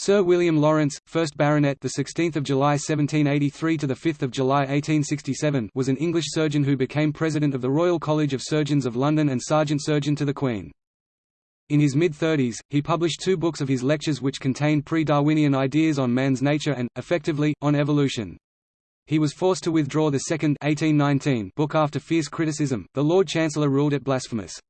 Sir William Lawrence, 1st Baronet, the 16th of July 1783 to the 5th of July 1867, was an English surgeon who became president of the Royal College of Surgeons of London and sergeant surgeon to the Queen. In his mid-thirties, he published two books of his lectures which contained pre-Darwinian ideas on man's nature and, effectively, on evolution. He was forced to withdraw the second 1819 book after fierce criticism. The Lord Chancellor ruled it blasphemous.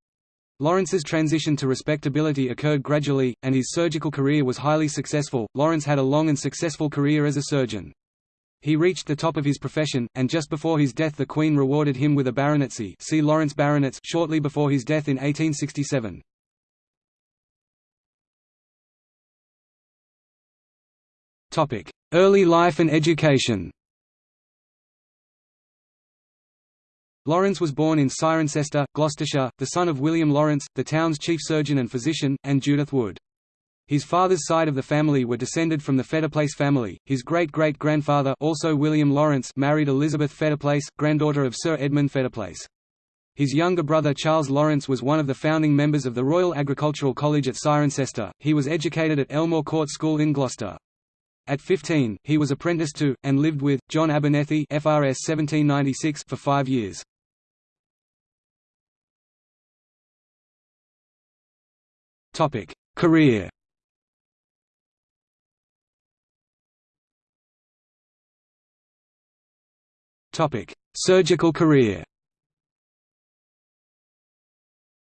Lawrence's transition to respectability occurred gradually, and his surgical career was highly successful. Lawrence had a long and successful career as a surgeon. He reached the top of his profession, and just before his death the Queen rewarded him with a baronetcy see Lawrence Baronets shortly before his death in 1867. Early life and education Lawrence was born in Cirencester, Gloucestershire, the son of William Lawrence, the town's chief surgeon and physician, and Judith Wood. His father's side of the family were descended from the Fettiplace family. His great-great-grandfather, also William Lawrence, married Elizabeth Fettiplace, granddaughter of Sir Edmund Fettiplace. His younger brother Charles Lawrence was one of the founding members of the Royal Agricultural College at Cirencester. He was educated at Elmore Court School in Gloucester. At 15, he was apprenticed to, and lived with, John Abernethy FRS 1796 for five years. Topic: Career. Topic: Surgical career.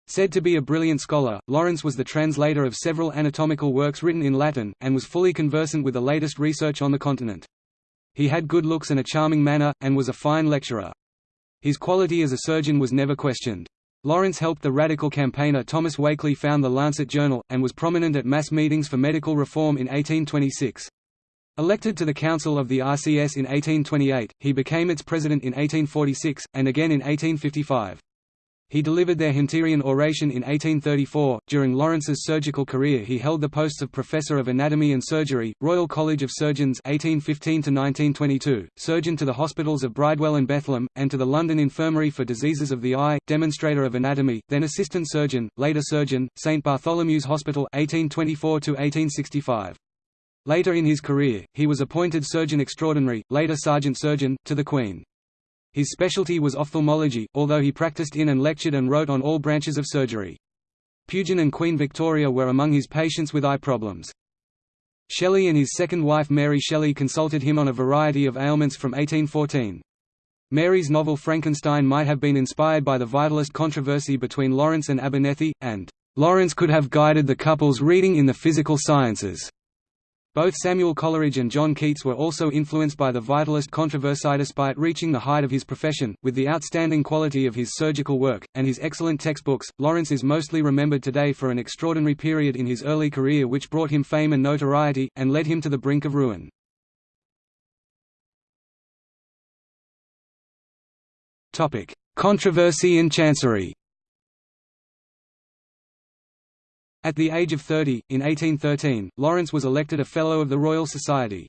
Said to be a brilliant scholar, Lawrence was the translator of several anatomical works written in Latin, and was fully conversant with the latest research on the continent. He had good looks and a charming manner, and was a fine lecturer. His quality as a surgeon was never questioned. Lawrence helped the radical campaigner Thomas Wakley found the Lancet Journal, and was prominent at mass meetings for medical reform in 1826. Elected to the Council of the RCS in 1828, he became its president in 1846, and again in 1855. He delivered their Hunterian oration in 1834. During Lawrence's surgical career, he held the posts of Professor of Anatomy and Surgery, Royal College of Surgeons 1815 1922, surgeon to the hospitals of Bridewell and Bethlem, and to the London Infirmary for Diseases of the Eye, demonstrator of anatomy, then assistant surgeon, later surgeon, St Bartholomew's Hospital 1824 1865. Later in his career, he was appointed Surgeon Extraordinary, later Sergeant Surgeon, to the Queen. His specialty was ophthalmology, although he practiced in and lectured and wrote on all branches of surgery. Pugin and Queen Victoria were among his patients with eye problems. Shelley and his second wife Mary Shelley consulted him on a variety of ailments from 1814. Mary's novel Frankenstein might have been inspired by the vitalist controversy between Lawrence and Abernethy, and Lawrence could have guided the couple's reading in the physical sciences. Both Samuel Coleridge and John Keats were also influenced by the vitalist controversy despite reaching the height of his profession. With the outstanding quality of his surgical work, and his excellent textbooks, Lawrence is mostly remembered today for an extraordinary period in his early career which brought him fame and notoriety, and led him to the brink of ruin. Controversy and chancery At the age of 30, in 1813, Lawrence was elected a Fellow of the Royal Society.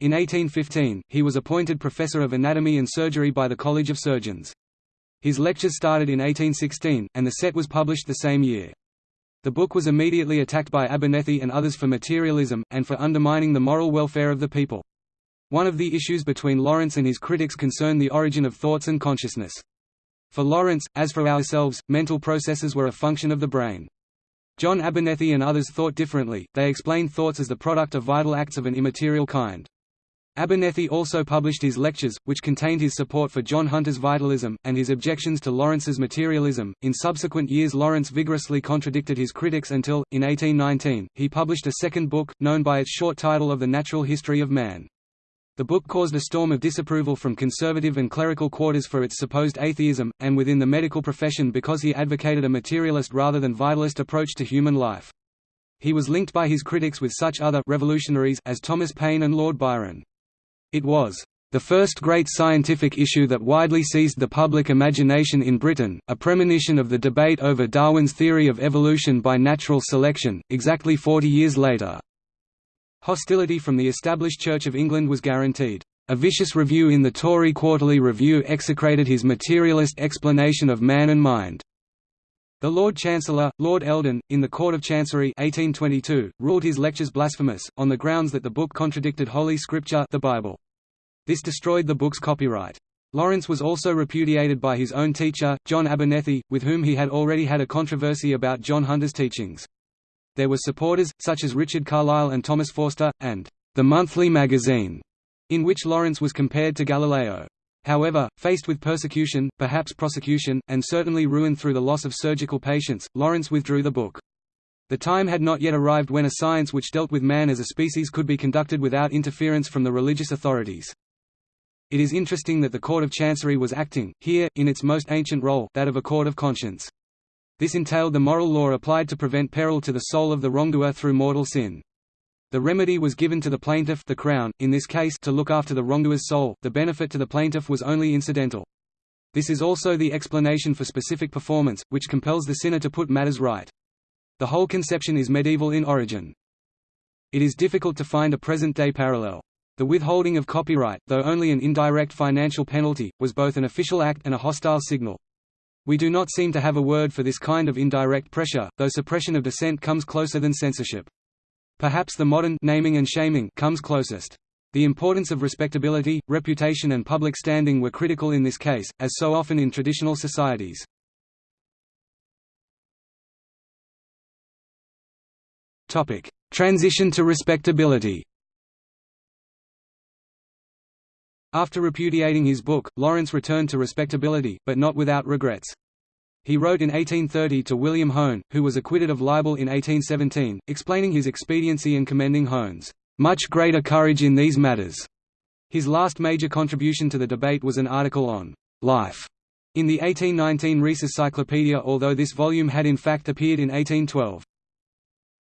In 1815, he was appointed Professor of Anatomy and Surgery by the College of Surgeons. His lectures started in 1816, and the set was published the same year. The book was immediately attacked by Abernethy and others for materialism, and for undermining the moral welfare of the people. One of the issues between Lawrence and his critics concerned the origin of thoughts and consciousness. For Lawrence, as for ourselves, mental processes were a function of the brain. John Abernethy and others thought differently, they explained thoughts as the product of vital acts of an immaterial kind. Abernethy also published his lectures, which contained his support for John Hunter's vitalism, and his objections to Lawrence's materialism. In subsequent years, Lawrence vigorously contradicted his critics until, in 1819, he published a second book, known by its short title of The Natural History of Man. The book caused a storm of disapproval from conservative and clerical quarters for its supposed atheism, and within the medical profession because he advocated a materialist rather than vitalist approach to human life. He was linked by his critics with such other revolutionaries as Thomas Paine and Lord Byron. It was the first great scientific issue that widely seized the public imagination in Britain, a premonition of the debate over Darwin's theory of evolution by natural selection, exactly 40 years later. Hostility from the established Church of England was guaranteed. A vicious review in the Tory Quarterly Review execrated his materialist explanation of man and mind. The Lord Chancellor, Lord Eldon, in the Court of Chancery 1822, ruled his lectures blasphemous, on the grounds that the book contradicted Holy Scripture the Bible. This destroyed the book's copyright. Lawrence was also repudiated by his own teacher, John Abernethy, with whom he had already had a controversy about John Hunter's teachings. There were supporters, such as Richard Carlile and Thomas Forster, and the Monthly Magazine, in which Lawrence was compared to Galileo. However, faced with persecution, perhaps prosecution, and certainly ruin through the loss of surgical patients, Lawrence withdrew the book. The time had not yet arrived when a science which dealt with man as a species could be conducted without interference from the religious authorities. It is interesting that the Court of Chancery was acting, here, in its most ancient role, that of a court of conscience. This entailed the moral law applied to prevent peril to the soul of the wrongdoer through mortal sin. The remedy was given to the plaintiff the Crown, in this case to look after the wrongdoer's soul, the benefit to the plaintiff was only incidental. This is also the explanation for specific performance, which compels the sinner to put matters right. The whole conception is medieval in origin. It is difficult to find a present-day parallel. The withholding of copyright, though only an indirect financial penalty, was both an official act and a hostile signal. We do not seem to have a word for this kind of indirect pressure, though suppression of dissent comes closer than censorship. Perhaps the modern naming and shaming comes closest. The importance of respectability, reputation and public standing were critical in this case, as so often in traditional societies. Transition to respectability After repudiating his book, Lawrence returned to respectability, but not without regrets. He wrote in 1830 to William Hone, who was acquitted of libel in 1817, explaining his expediency and commending Hone's much greater courage in these matters. His last major contribution to the debate was an article on life in the 1819 Rees Cyclopedia although this volume had in fact appeared in 1812.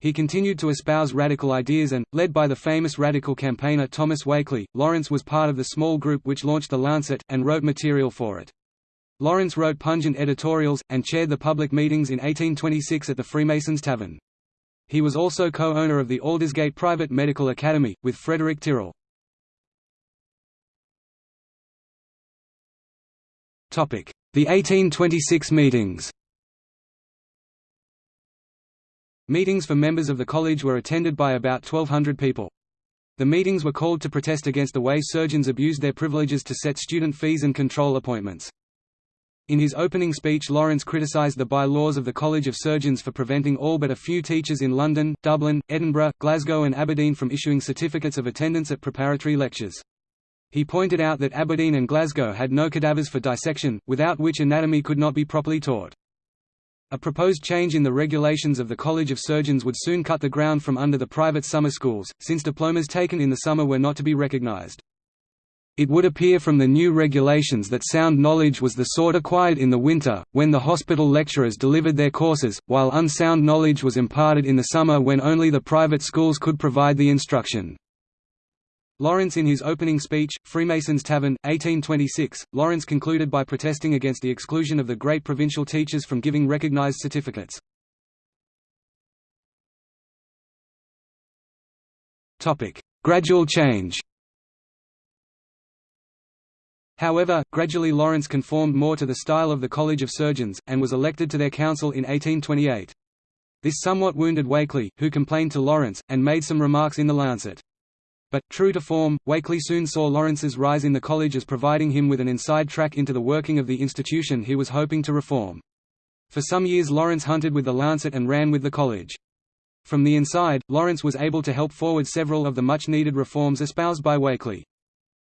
He continued to espouse radical ideas and, led by the famous radical campaigner Thomas Wakley, Lawrence was part of the small group which launched The Lancet, and wrote material for it. Lawrence wrote pungent editorials, and chaired the public meetings in 1826 at the Freemasons Tavern. He was also co-owner of the Aldersgate Private Medical Academy, with Frederick Tyrrell. The 1826 meetings Meetings for members of the college were attended by about 1,200 people. The meetings were called to protest against the way surgeons abused their privileges to set student fees and control appointments. In his opening speech Lawrence criticised the by-laws of the College of Surgeons for preventing all but a few teachers in London, Dublin, Edinburgh, Glasgow and Aberdeen from issuing certificates of attendance at preparatory lectures. He pointed out that Aberdeen and Glasgow had no cadavers for dissection, without which anatomy could not be properly taught. A proposed change in the regulations of the College of Surgeons would soon cut the ground from under the private summer schools, since diplomas taken in the summer were not to be recognized. It would appear from the new regulations that sound knowledge was the sort acquired in the winter, when the hospital lecturers delivered their courses, while unsound knowledge was imparted in the summer when only the private schools could provide the instruction. Lawrence in his opening speech, Freemasons Tavern, 1826, Lawrence concluded by protesting against the exclusion of the great provincial teachers from giving recognized certificates. Gradual change However, gradually Lawrence conformed more to the style of the College of Surgeons, and was elected to their council in 1828. This somewhat wounded Wakley, who complained to Lawrence, and made some remarks in the Lancet. But, true to form, Wakley soon saw Lawrence's rise in the college as providing him with an inside track into the working of the institution he was hoping to reform. For some years Lawrence hunted with the Lancet and ran with the college. From the inside, Lawrence was able to help forward several of the much-needed reforms espoused by Wakley.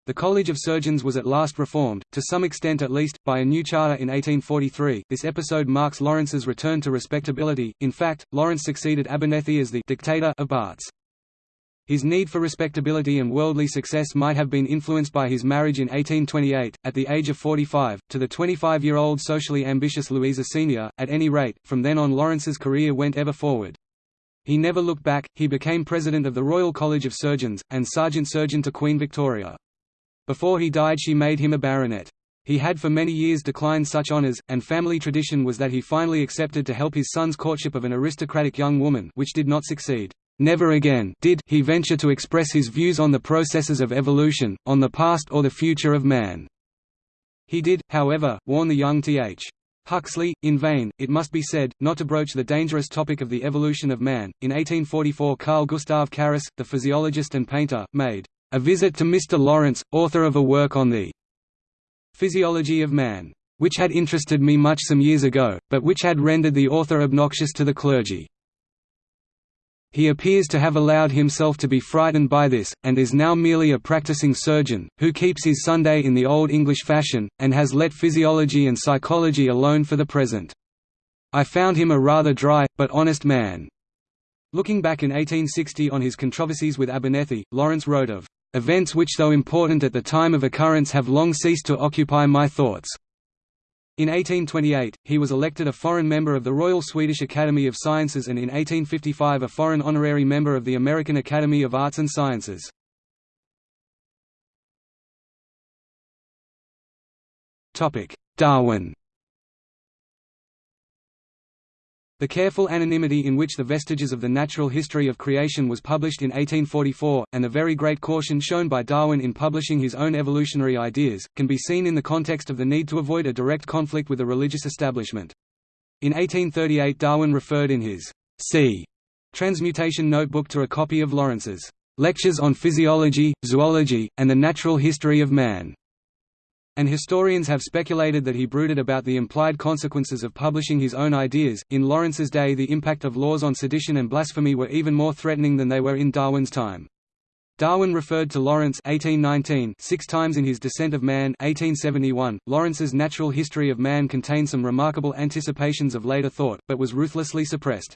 The College of Surgeons was at last reformed, to some extent at least, by a new charter in 1843. This episode marks Lawrence's return to respectability. In fact, Lawrence succeeded Abernethy as the dictator of Barts. His need for respectability and worldly success might have been influenced by his marriage in 1828, at the age of 45, to the 25-year-old socially ambitious Louisa Senior. At any rate, from then on Lawrence's career went ever forward. He never looked back, he became president of the Royal College of Surgeons, and sergeant surgeon to Queen Victoria. Before he died she made him a baronet. He had for many years declined such honours, and family tradition was that he finally accepted to help his son's courtship of an aristocratic young woman which did not succeed. Never again did he venture to express his views on the processes of evolution, on the past or the future of man. He did, however, warn the young Th. Huxley, in vain, it must be said, not to broach the dangerous topic of the evolution of man. In 1844 Carl Gustav Carus, the physiologist and painter, made a visit to Mr. Lawrence, author of a work on the physiology of man, which had interested me much some years ago, but which had rendered the author obnoxious to the clergy. He appears to have allowed himself to be frightened by this, and is now merely a practicing surgeon, who keeps his Sunday in the Old English fashion, and has let physiology and psychology alone for the present. I found him a rather dry, but honest man. Looking back in 1860 on his controversies with Abernethy, Lawrence wrote of, "...events which though important at the time of occurrence have long ceased to occupy my thoughts." In 1828, he was elected a foreign member of the Royal Swedish Academy of Sciences and in 1855 a foreign honorary member of the American Academy of Arts and Sciences. Darwin The careful anonymity in which the Vestiges of the Natural History of Creation was published in 1844, and the very great caution shown by Darwin in publishing his own evolutionary ideas, can be seen in the context of the need to avoid a direct conflict with the religious establishment. In 1838 Darwin referred in his C. Transmutation Notebook to a copy of Lawrence's Lectures on Physiology, Zoology, and the Natural History of Man and historians have speculated that he brooded about the implied consequences of publishing his own ideas. In Lawrence's day, the impact of laws on sedition and blasphemy were even more threatening than they were in Darwin's time. Darwin referred to Lawrence 1819 six times in his Descent of Man 1871. Lawrence's Natural History of Man contained some remarkable anticipations of later thought, but was ruthlessly suppressed.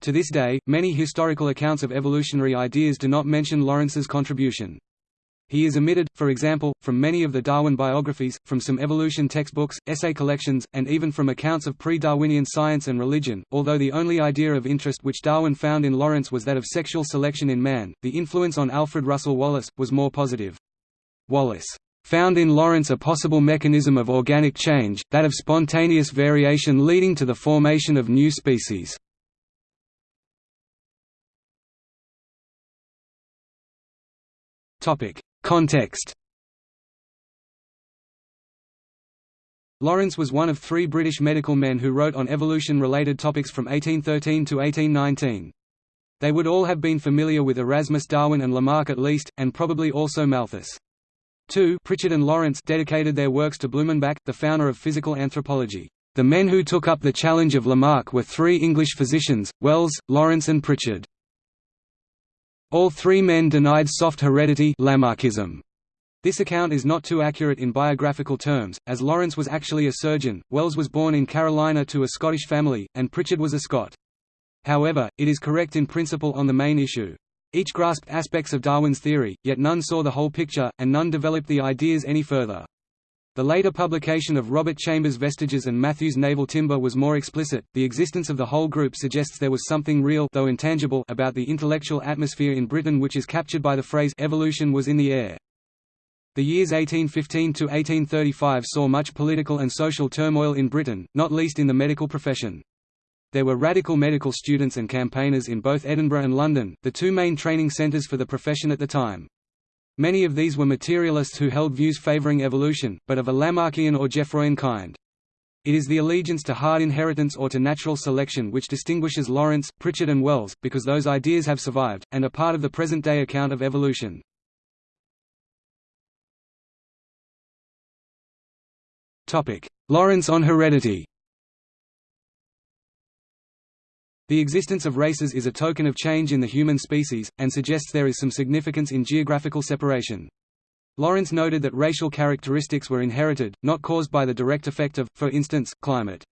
To this day, many historical accounts of evolutionary ideas do not mention Lawrence's contribution. He is omitted, for example, from many of the Darwin biographies, from some evolution textbooks, essay collections, and even from accounts of pre-Darwinian science and religion. Although the only idea of interest which Darwin found in Lawrence was that of sexual selection in man, the influence on Alfred Russel Wallace was more positive. Wallace found in Lawrence a possible mechanism of organic change, that of spontaneous variation leading to the formation of new species. Topic: Context Lawrence was one of three British medical men who wrote on evolution-related topics from 1813 to 1819. They would all have been familiar with Erasmus Darwin and Lamarck at least, and probably also Malthus. Two Prichard and Lawrence dedicated their works to Blumenbach, the founder of physical anthropology. The men who took up the challenge of Lamarck were three English physicians, Wells, Lawrence and Prichard. All three men denied soft heredity Lamarckism. This account is not too accurate in biographical terms, as Lawrence was actually a surgeon, Wells was born in Carolina to a Scottish family, and Prichard was a Scot. However, it is correct in principle on the main issue. Each grasped aspects of Darwin's theory, yet none saw the whole picture, and none developed the ideas any further. The later publication of Robert Chambers' Vestiges and Matthew's Naval Timber was more explicit. The existence of the whole group suggests there was something real though intangible about the intellectual atmosphere in Britain which is captured by the phrase evolution was in the air. The years 1815 to 1835 saw much political and social turmoil in Britain, not least in the medical profession. There were radical medical students and campaigners in both Edinburgh and London, the two main training centres for the profession at the time. Many of these were materialists who held views favoring evolution, but of a Lamarckian or Geoffroyan kind. It is the allegiance to hard inheritance or to natural selection which distinguishes Lawrence, Prichard and Wells, because those ideas have survived, and are part of the present-day account of evolution. Lawrence on heredity The existence of races is a token of change in the human species, and suggests there is some significance in geographical separation. Lawrence noted that racial characteristics were inherited, not caused by the direct effect of, for instance, climate.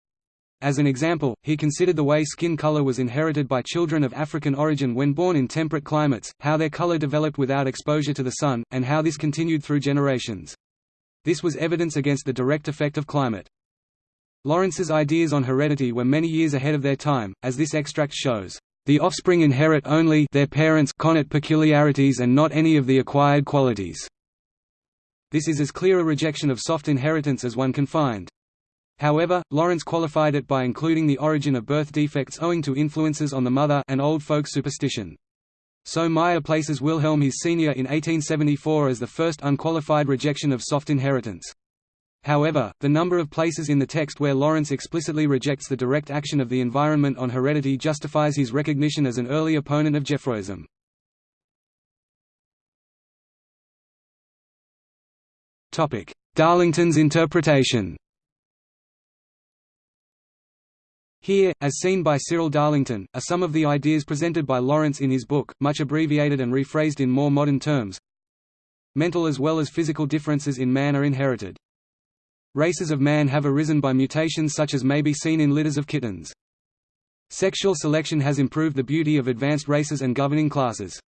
As an example, he considered the way skin color was inherited by children of African origin when born in temperate climates, how their color developed without exposure to the sun, and how this continued through generations. This was evidence against the direct effect of climate. Lawrence's ideas on heredity were many years ahead of their time, as this extract shows. The offspring inherit only their parents' connate peculiarities and not any of the acquired qualities. This is as clear a rejection of soft inheritance as one can find. However, Lawrence qualified it by including the origin of birth defects owing to influences on the mother and old folk superstition. So Mayr places Wilhelm His senior in 1874 as the first unqualified rejection of soft inheritance. However, the number of places in the text where Lawrence explicitly rejects the direct action of the environment on heredity justifies his recognition as an early opponent of Geoffroyism. Darlington's interpretation Here, as seen by Cyril Darlington, are some of the ideas presented by Lawrence in his book, much abbreviated and rephrased in more modern terms. Mental as well as physical differences in man are inherited. Races of man have arisen by mutations such as may be seen in litters of kittens. Sexual selection has improved the beauty of advanced races and governing classes.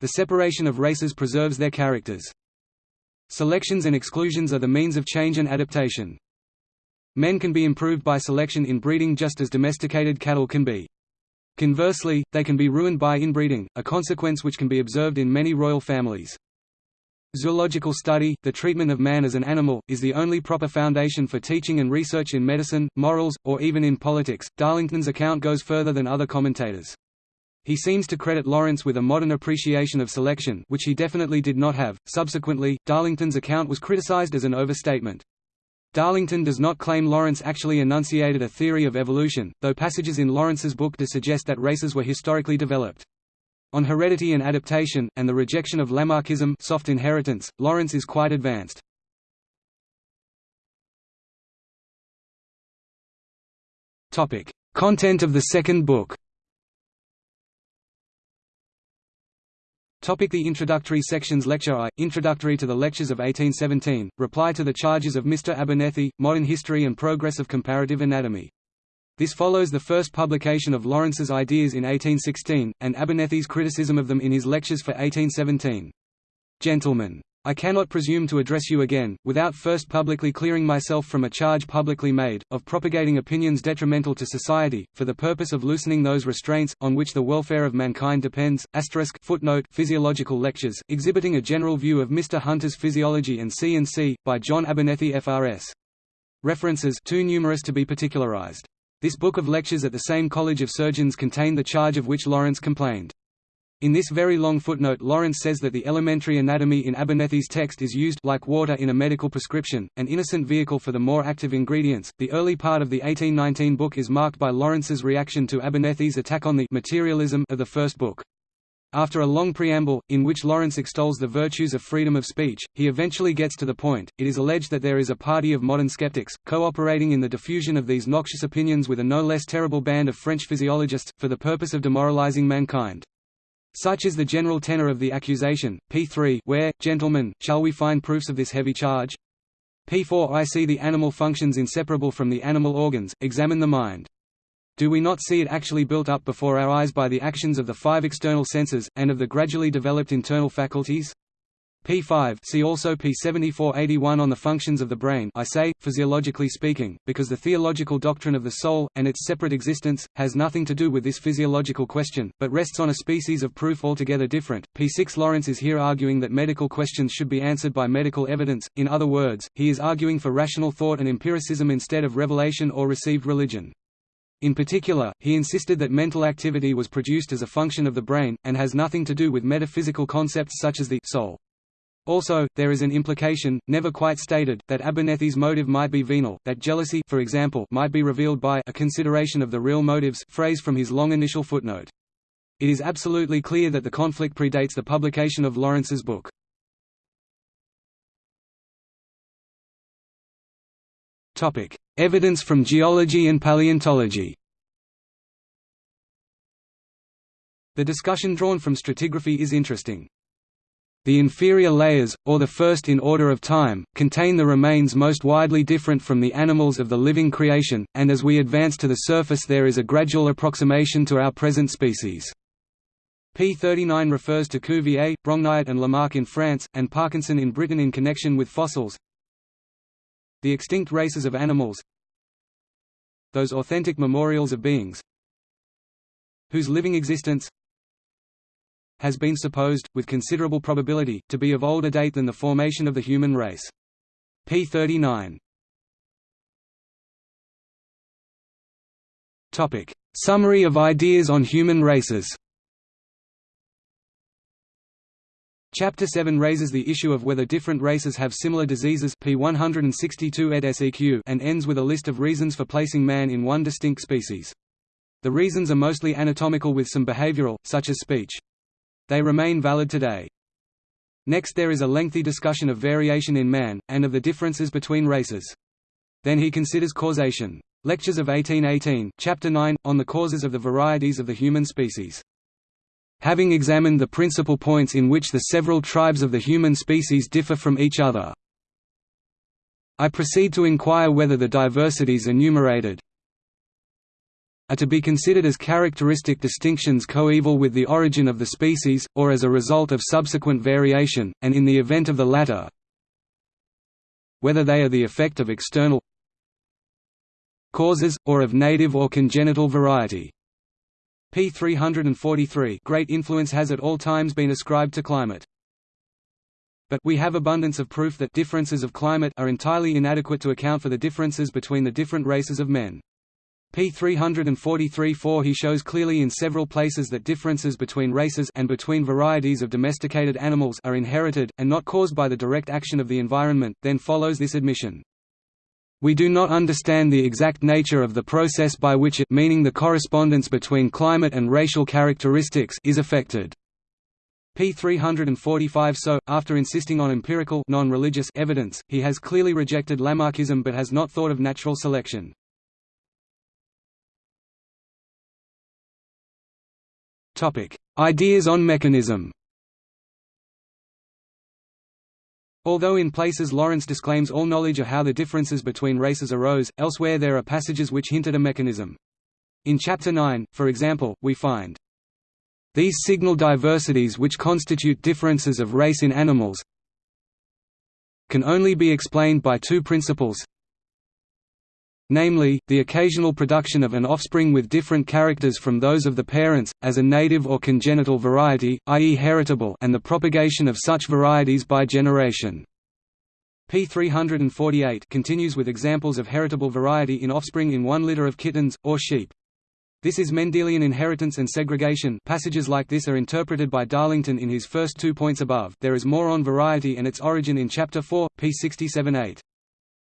The separation of races preserves their characters. Selections and exclusions are the means of change and adaptation. Men can be improved by selection in breeding just as domesticated cattle can be. Conversely, they can be ruined by inbreeding, a consequence which can be observed in many royal families. Zoological study, the treatment of man as an animal, is the only proper foundation for teaching and research in medicine, morals, or even in politics. Darlington's account goes further than other commentators. He seems to credit Lawrence with a modern appreciation of selection which he definitely did not have. Subsequently, Darlington's account was criticized as an overstatement. Darlington does not claim Lawrence actually enunciated a theory of evolution, though passages in Lawrence's book do suggest that races were historically developed. On heredity and adaptation, and the rejection of Lamarckism soft inheritance, Lawrence is quite advanced. Content of the second book Topic the introductory sections Lecture I, Introductory to the Lectures of 1817, Reply to the Charges of Mr. Abernethy, Modern History and Progress of Comparative Anatomy. This follows the first publication of Lawrence's ideas in 1816, and Abernethy's criticism of them in his lectures for 1817. Gentlemen. I cannot presume to address you again, without first publicly clearing myself from a charge publicly made, of propagating opinions detrimental to society, for the purpose of loosening those restraints, on which the welfare of mankind depends. footnote Physiological Lectures, exhibiting a general view of Mr. Hunter's Physiology and C&C, by John Abernethy FRS. References too numerous to be particularized. This book of lectures at the same College of Surgeons contained the charge of which Lawrence complained. In this very long footnote Lawrence says that the elementary anatomy in Abernethy's text is used like water in a medical prescription, an innocent vehicle for the more active ingredients. The early part of the 1819 book is marked by Lawrence's reaction to Abernethy's attack on the materialism of the first book. After a long preamble, in which Lawrence extols the virtues of freedom of speech, he eventually gets to the point. It is alleged that there is a party of modern skeptics, cooperating in the diffusion of these noxious opinions with a no less terrible band of French physiologists, for the purpose of demoralizing mankind. Such is the general tenor of the accusation. P3 Where, gentlemen, shall we find proofs of this heavy charge? P4 I see the animal functions inseparable from the animal organs, examine the mind. Do we not see it actually built up before our eyes by the actions of the five external senses, and of the gradually developed internal faculties? P5 see also P7481 on the functions of the brain I say, physiologically speaking, because the theological doctrine of the soul, and its separate existence, has nothing to do with this physiological question, but rests on a species of proof altogether different. P6 Lawrence is here arguing that medical questions should be answered by medical evidence, in other words, he is arguing for rational thought and empiricism instead of revelation or received religion. In particular, he insisted that mental activity was produced as a function of the brain, and has nothing to do with metaphysical concepts such as the soul. Also, there is an implication, never quite stated, that Abernethy's motive might be venal, that jealousy for example, might be revealed by a consideration of the real motives phrase from his long initial footnote. It is absolutely clear that the conflict predates the publication of Lawrence's book. Evidence from geology and paleontology The discussion drawn from stratigraphy is interesting. The inferior layers, or the first in order of time, contain the remains most widely different from the animals of the living creation, and as we advance to the surface there is a gradual approximation to our present species. P39 refers to Cuvier, Brongniart and Lamarck in France, and Parkinson in Britain in connection with fossils. The extinct races of animals Those authentic memorials of beings whose living existence has been supposed, with considerable probability, to be of older date than the formation of the human race. p. 39. Summary of ideas on human races Chapter 7 raises the issue of whether different races have similar diseases p 162 ed SEQ and ends with a list of reasons for placing man in one distinct species. The reasons are mostly anatomical with some behavioral, such as speech. They remain valid today. Next there is a lengthy discussion of variation in man, and of the differences between races. Then he considers causation. Lectures of 1818, Chapter 9, on the causes of the varieties of the human species. Having examined the principal points in which the several tribes of the human species differ from each other, I proceed to inquire whether the diversities enumerated are to be considered as characteristic distinctions coeval with the origin of the species, or as a result of subsequent variation, and in the event of the latter, whether they are the effect of external causes, or of native or congenital variety p. 343 Great influence has at all times been ascribed to climate. But we have abundance of proof that differences of climate are entirely inadequate to account for the differences between the different races of men. p. 343-4 He shows clearly in several places that differences between races and between varieties of domesticated animals are inherited, and not caused by the direct action of the environment, then follows this admission. We do not understand the exact nature of the process by which it meaning the correspondence between climate and racial characteristics is affected. p. 345 So, after insisting on empirical non-religious evidence, he has clearly rejected Lamarckism but has not thought of natural selection. Ideas on mechanism Although in places Lawrence disclaims all knowledge of how the differences between races arose, elsewhere there are passages which hint at a mechanism. In Chapter 9, for example, we find, "...these signal diversities which constitute differences of race in animals can only be explained by two principles namely, the occasional production of an offspring with different characters from those of the parents, as a native or congenital variety, i.e. heritable and the propagation of such varieties by generation. p. 348 continues with examples of heritable variety in offspring in one litter of kittens, or sheep. This is Mendelian inheritance and segregation passages like this are interpreted by Darlington in his first two points above there is more on variety and its origin in Chapter 4, p. 67-8.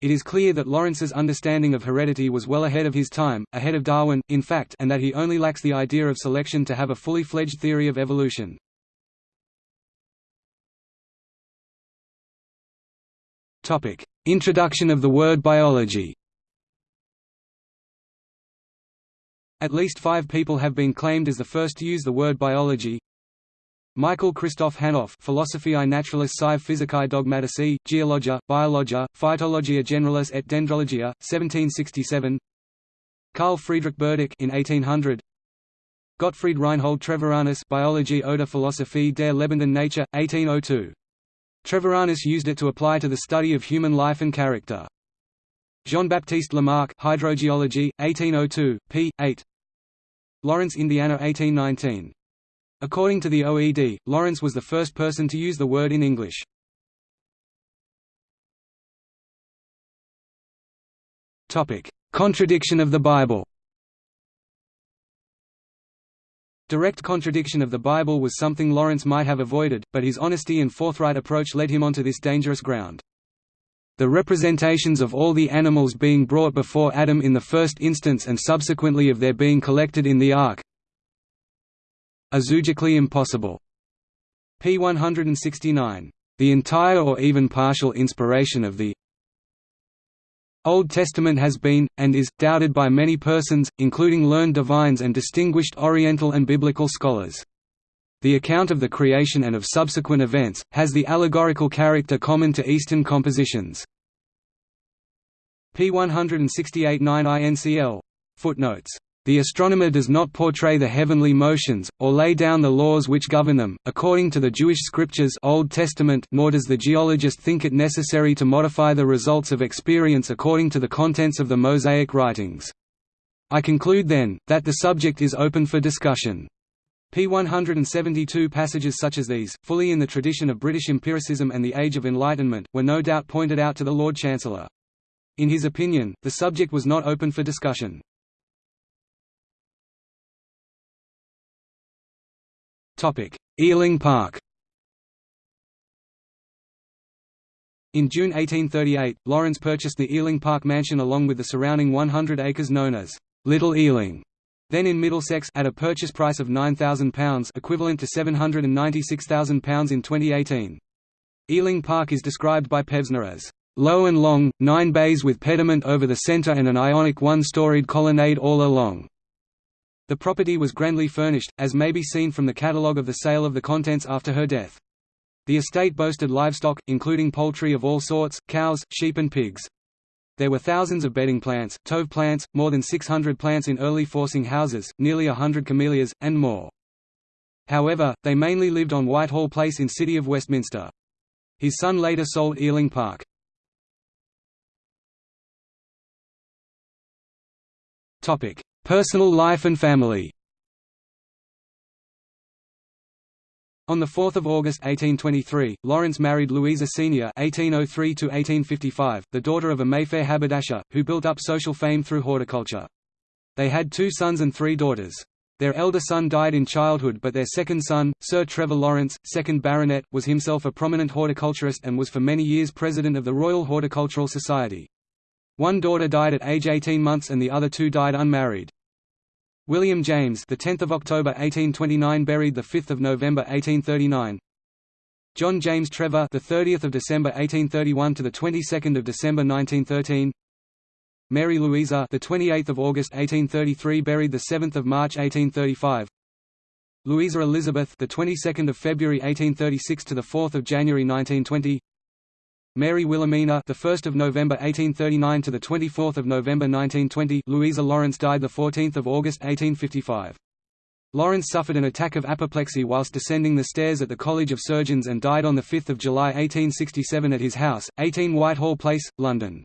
It is clear that Lawrence's understanding of heredity was well ahead of his time, ahead of Darwin, in fact and that he only lacks the idea of selection to have a fully fledged theory of evolution. Introduction of the word biology At least five people have been claimed as the first to use the word biology Michael Christoph Hanov Philosophiae Naturalis Sciae Physicae Dogmatici, Geologia, Biologia, Phytologia Generalis et Dendrologia, 1767 Carl Friedrich Burdach in 1800 Gottfried Reinhold Treviranus Biologie oder Philosophie der lebenden Nature, 1802. Treviranus used it to apply to the study of human life and character. Jean-Baptiste Lamarck Hydrogeology, 1802, p. 8 Lawrence, Indiana 1819 According to the OED, Lawrence was the first person to use the word in English. Contradiction of the Bible Direct contradiction of the Bible was something Lawrence might have avoided, but his honesty and forthright approach led him onto this dangerous ground. The representations of all the animals being brought before Adam in the first instance and subsequently of their being collected in the ark, Azugically impossible. p. 169. The entire or even partial inspiration of the Old Testament has been, and is, doubted by many persons, including learned divines and distinguished Oriental and Biblical scholars. The account of the creation and of subsequent events, has the allegorical character common to Eastern compositions. p. 168 9 INCL. Footnotes the astronomer does not portray the heavenly motions, or lay down the laws which govern them, according to the Jewish scriptures Old Testament nor does the geologist think it necessary to modify the results of experience according to the contents of the Mosaic writings. I conclude then, that the subject is open for discussion. p. 172 passages such as these, fully in the tradition of British empiricism and the Age of Enlightenment, were no doubt pointed out to the Lord Chancellor. In his opinion, the subject was not open for discussion. Ealing Park In June 1838, Lawrence purchased the Ealing Park mansion along with the surrounding 100 acres known as Little Ealing, then in Middlesex at a purchase price of £9,000 equivalent to £796,000 in 2018. Ealing Park is described by Pevsner as low and long, nine bays with pediment over the centre and an ionic one-storied colonnade all along. The property was grandly furnished, as may be seen from the catalogue of the sale of the contents after her death. The estate boasted livestock, including poultry of all sorts, cows, sheep and pigs. There were thousands of bedding plants, stove plants, more than 600 plants in early forcing houses, nearly a hundred camellias, and more. However, they mainly lived on Whitehall Place in City of Westminster. His son later sold Ealing Park. Personal life and family On 4 August 1823, Lawrence married Louisa Senior (1803–1855), the daughter of a Mayfair haberdasher, who built up social fame through horticulture. They had two sons and three daughters. Their elder son died in childhood but their second son, Sir Trevor Lawrence, 2nd Baronet, was himself a prominent horticulturist and was for many years president of the Royal Horticultural Society. One daughter died at age 18 months and the other two died unmarried. William James, the 10th of October 1829, buried the 5th of November 1839. John James Trevor, the 30th of December 1831 to the 22nd of December 1913. Mary Louisa, the 28th of August 1833, buried the 7th of March 1835. Louisa Elizabeth, the 22nd of February 1836 to the 4th of January 1920. Mary Wilhelmina, the 1st of November 1839 to the 24th of November 1920. Louisa Lawrence died the 14th of August 1855. Lawrence suffered an attack of apoplexy whilst descending the stairs at the College of Surgeons and died on 5 July 1867 at his house, 18 Whitehall Place, London.